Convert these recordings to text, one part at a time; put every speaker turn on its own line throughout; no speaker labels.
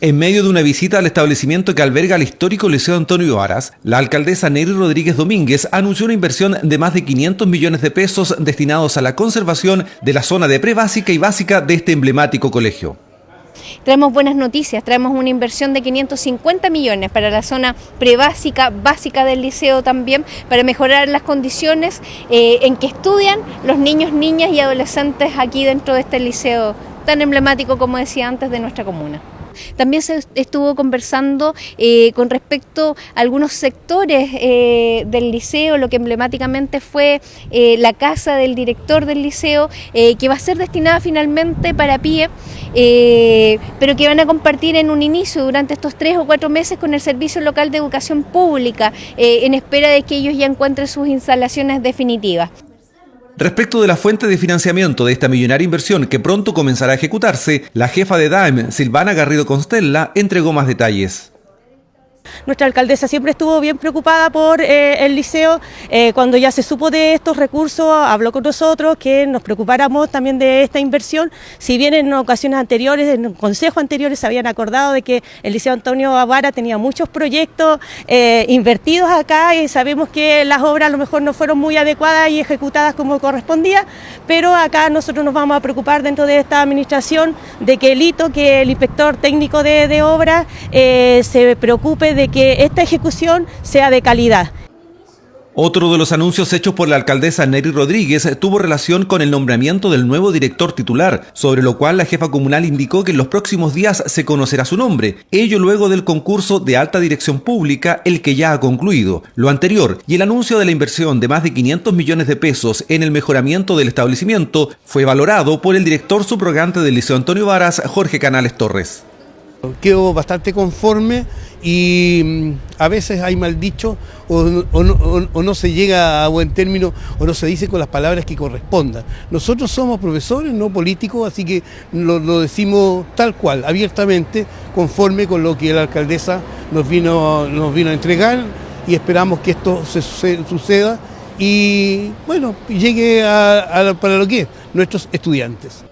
En medio de una visita al establecimiento que alberga el histórico Liceo Antonio Varas, la alcaldesa Neri Rodríguez Domínguez anunció una inversión de más de 500 millones de pesos destinados a la conservación de la zona de prebásica y básica de este emblemático colegio.
Traemos buenas noticias, traemos una inversión de 550 millones para la zona prebásica, básica del liceo también, para mejorar las condiciones eh, en que estudian los niños, niñas y adolescentes aquí dentro de este liceo tan emblemático, como decía antes, de nuestra comuna. También se estuvo conversando eh, con respecto a algunos sectores eh, del liceo, lo que emblemáticamente fue eh, la casa del director del liceo, que va a ser destinada finalmente para PIE, pero que van a compartir en un inicio durante estos tres o cuatro meses con el Servicio Local de Educación Pública, en espera de que ellos ya encuentren sus instalaciones definitivas.
Respecto de la fuente de financiamiento de esta millonaria inversión que pronto comenzará a ejecutarse, la jefa de DAEM, Silvana Garrido Constella, entregó más detalles.
Nuestra alcaldesa siempre estuvo bien preocupada por eh, el liceo. Eh, cuando ya se supo de estos recursos, habló con nosotros que nos preocupáramos también de esta inversión. Si bien en ocasiones anteriores, en consejos anteriores, se habían acordado de que el Liceo Antonio Avara tenía muchos proyectos eh, invertidos acá y sabemos que las obras a lo mejor no fueron muy adecuadas y ejecutadas como correspondía, pero acá nosotros nos vamos a preocupar dentro de esta administración de que el hito, que el inspector técnico de, de obras se preocupe de que esta ejecución sea de calidad.
Otro de los anuncios hechos por la alcaldesa Neri Rodríguez tuvo relación con el nombramiento del nuevo director titular, sobre lo cual la jefa comunal indicó que en los próximos días se conocerá su nombre, ello luego del concurso de alta dirección pública, el que ya ha concluido. Lo anterior y el anuncio de la inversión de más de 500 millones de pesos en el mejoramiento del establecimiento fue valorado por el director subrogante del Liceo Antonio Varas, Jorge Canales Torres.
Quedo bastante conforme y mm, a veces hay mal dicho o, no, se llega a buen término o no se dice con las palabras que correspondan. Nosotros somos profesores, no políticos, así que lo, decimos tal cual, abiertamente, conforme con lo que la alcaldesa nos vino, nos vino a entregar y esperamos que esto se, suceda y bueno, llegue para lo que es, nuestros estudiantes.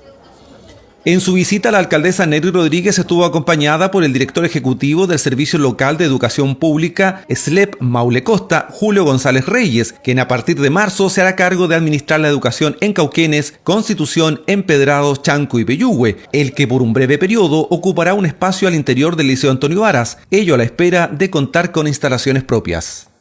En su visita, la alcaldesa Neri Rodríguez estuvo acompañada por el director ejecutivo del Servicio Local de Educación Pública, SLEP Maule Costa, Julio González Reyes, quien a partir de marzo se hará cargo de administrar la educación en Cauquenes, Constitución, Empedrados, Chanco y Peyúgue, el que por un breve periodo ocupará un espacio al interior del Liceo Antonio Varas, ello a la espera de contar con instalaciones propias.